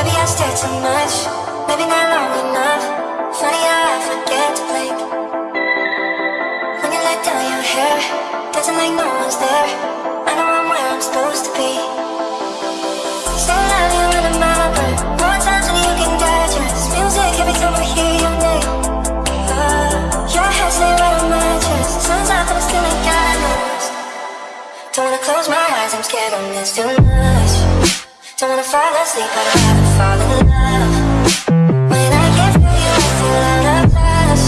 Maybe I stare too much, maybe not long enough. Funny how I forget to blink. When you let down your hair, dancing like no one's there. I know I'm where I'm supposed to be. So loud you in my brain. More times than you can digest. Music every time I hear your name. Uh, your head stay right on my chest. Sun's out, I'm still. Don't wanna close my eyes, I'm scared of this too much. Don't wanna fall asleep, but I'd rather fall in love. When I you, I out of touch.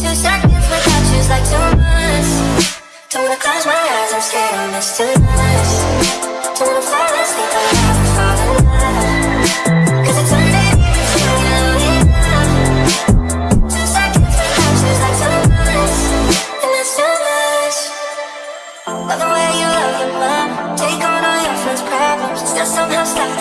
Two seconds like two months. Don't wanna close my eyes, I'm scared of this too much. Don't wanna fall asleep,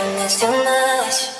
kindness too much.